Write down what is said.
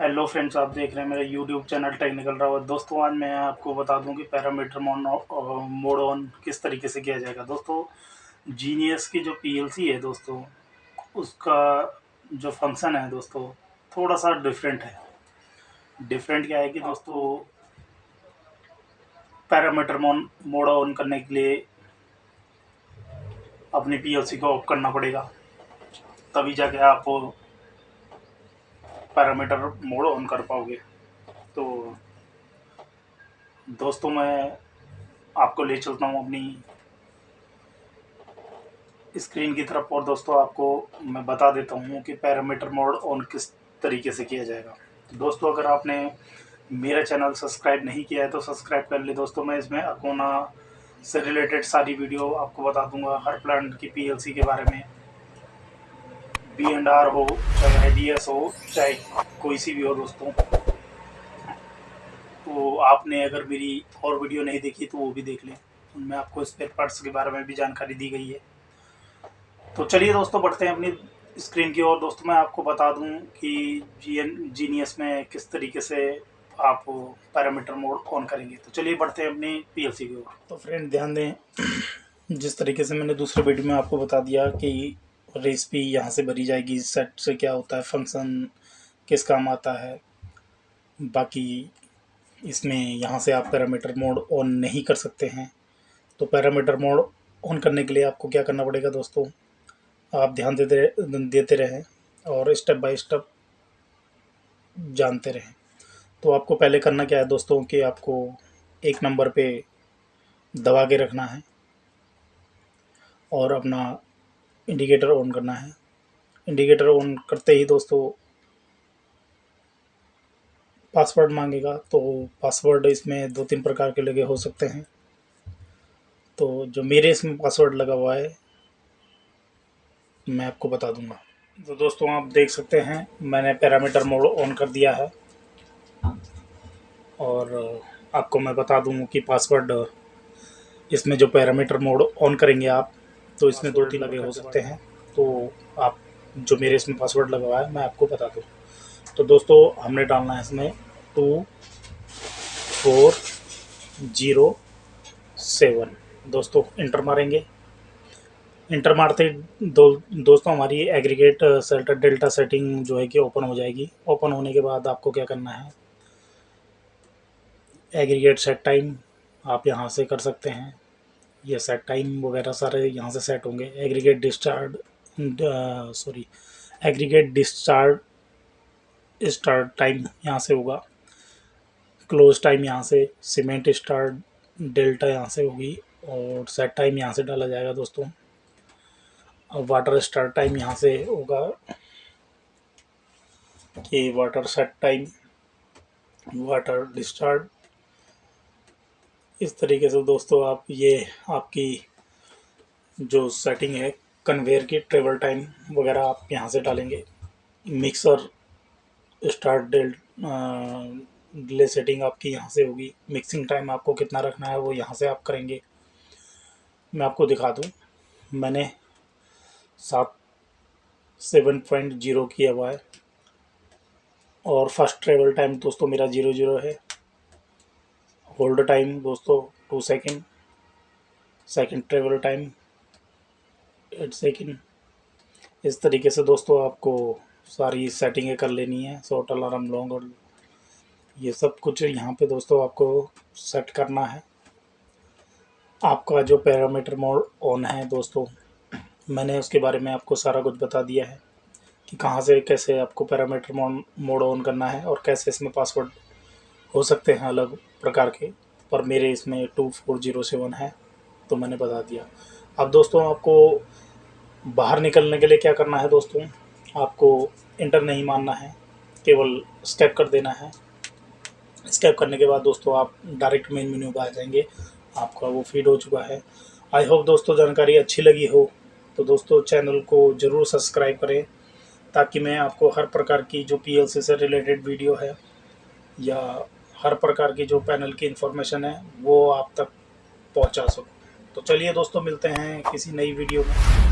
Hello friends आप देख रहे हैं मेरा यूट्यूब चैनल टेक्निकल रावत दोस्तों, आज मैं आपको बता दूँ कि पैरामीटर मोड ऑन किस तरीके से किया जाएगा। दोस्तों जीनियस की जो पीएलसी है दोस्तों, उसका जो फ़ंक्शन है दोस्तों, थोड़ा सा डिफरेंट है। डिफरेंट क्या है कि दोस्तों पैरामीटर मोड ऑन करने के लिए अपनी पीएलसी को ऑफ़ करना पड़ेगा। तभी जाके आप पैरामीटर मोड ऑन कर पाओगे। तो दोस्तों, मैं आपको ले चलता हूँ अपनी स्क्रीन की तरफ़। और दोस्तों, आपको मैं बता देता हूँ कि पैरामीटर मोड ऑन किस तरीके से किया जाएगा। तो दोस्तों, अगर आपने मेरा चैनल सब्सक्राइब नहीं किया है तो सब्सक्राइब कर ले दोस्तों। मैं इसमें अकोना से रिलेटेड सारी वीडियो आपको बता दूँगा, हर प्लांट की पीएलसी के बारे में। बी एंड आर हो, चाहे डी एस हो, चाहे कोई सी भी हो दोस्तों। तो आपने अगर मेरी और वीडियो नहीं देखी तो वो भी देख लें। उनमें आपको स्पेयर पार्ट्स के बारे में भी जानकारी दी गई है। तो चलिए दोस्तों, बढ़ते हैं अपनी स्क्रीन की ओर। दोस्तों, मैं आपको बता दूँ कि जी एन जीनियस में किस तरीके से आप पैरामीटर मोड ऑन करेंगे। तो चलिए बढ़ते हैं अपनी पीएलसी की ओर। तो फ्रेंड ध्यान दें, जिस तरीके से मैंने दूसरे वीडियो में आपको बता दिया कि रेसिपी यहाँ से भरी जाएगी सेट से क्या होता है फ़ंक्शन किस काम आता है। बाकी इसमें यहाँ से आप पैरामीटर मोड ऑन नहीं कर सकते हैं। तो पैरामीटर मोड ऑन करने के लिए आपको क्या करना पड़ेगा दोस्तों? आप ध्यान देते देते रहें और स्टेप बाय स्टेप जानते रहें। तो आपको पहले करना क्या है दोस्तों कि आपको एक नंबर पे दबा के रखना है और अपना इंडिकेटर ऑन करना है। इंडिकेटर ऑन करते ही दोस्तों पासवर्ड मांगेगा तो पासवर्ड इसमें दो तीन प्रकार के लगे हो सकते हैं। तो जो मेरे इसमें पासवर्ड लगा हुआ है, मैं आपको बता दूँगा। तो दोस्तों आप देख सकते हैं, मैंने पैरामीटर मोड ऑन कर दिया है। और आपको मैं बता दूँ कि पासवर्ड इसमें जो पैरामीटर मोड ऑन करेंगे आप तो इसमें दो तीन लगे हो सकते हैं। तो आप जो मेरे इसमें पासवर्ड लगा है, मैं आपको बता दूँ। तो दोस्तों, हमने डालना है इसमें टू फोर ज़ीरो सेवन। दोस्तों, इंटर मारेंगे। इंटर मारते दो, दोस्तों, हमारी एग्रीगेट सेल्टर डेल्टा सेटिंग जो है कि ओपन हो जाएगी। ओपन होने के बाद आपको क्या करना है? एग्रीगेट सेट टाइम आप यहाँ से कर सकते हैं। ये सेट टाइम वगैरह सारे यहाँ से सेट होंगे। Aggregate discharge sorry aggregate discharge start time यहाँ से होगा। क्लोज टाइम यहाँ से सीमेंट स्टार्ट डेल्टा यहाँ से होगी और सेट टाइम यहाँ से डाला जाएगा दोस्तों। अब वाटर स्टार्ट टाइम यहाँ से होगा कि water set time water discharge इस तरीके से दोस्तों आप ये आपकी जो सेटिंग है कन्वेयर की ट्रेवल टाइम वगैरह आप यहाँ से डालेंगे। मिक्सर स्टार्ट डेल डिले सेटिंग आपकी यहाँ से होगी। मिक्सिंग टाइम आपको कितना रखना है वो यहाँ से आप करेंगे। मैं आपको दिखा दूँ। मैंने सात सेवन पॉइंट ज़ीरो किया हुआ है। और फ़र्स्ट ट्रेवल टाइम दोस्तों मेरा ज़ीरो ज़ीरो है। होल्ड टाइम दोस्तों two second second travel time eight second इस तरीके से दोस्तों आपको सारी सेटिंगें कर लेनी है शॉर्ट अलार्म लॉन्ग और ये सब कुछ यहाँ पे दोस्तों आपको सेट करना है। आपका जो पैरामीटर मोड ऑन है दोस्तों, मैंने उसके बारे में आपको सारा कुछ बता दिया है कि कहाँ से कैसे आपको पैरामीटर मोड ऑन करना है और कैसे इसमें पासवर्ड हो सकते हैं अलग। प्रकार के, पर मेरे इसमें टू फोर ज़ीरो सेवन है तो मैंने बता दिया। अब दोस्तों, आपको बाहर निकलने के लिए क्या करना है दोस्तों? आपको इंटर नहीं मानना है, केवल स्टेप कर देना है। स्टेप करने के बाद दोस्तों, आप डायरेक्ट मेन मेन्यू पर आ जाएँगे। आपका वो फ़ीड हो चुका है। आई होप दोस्तों जानकारी अच्छी लगी हो। तो दोस्तों चैनल को ज़रूर सब्सक्राइब करें, ताकि मैं आपको हर प्रकार की जो पीएलसी से रिलेटेड वीडियो है, या हर प्रकार की जो पैनल की इन्फॉर्मेशन है, वो आप तक पहुँचा सको। तो चलिए दोस्तों, मिलते हैं किसी नई वीडियो में।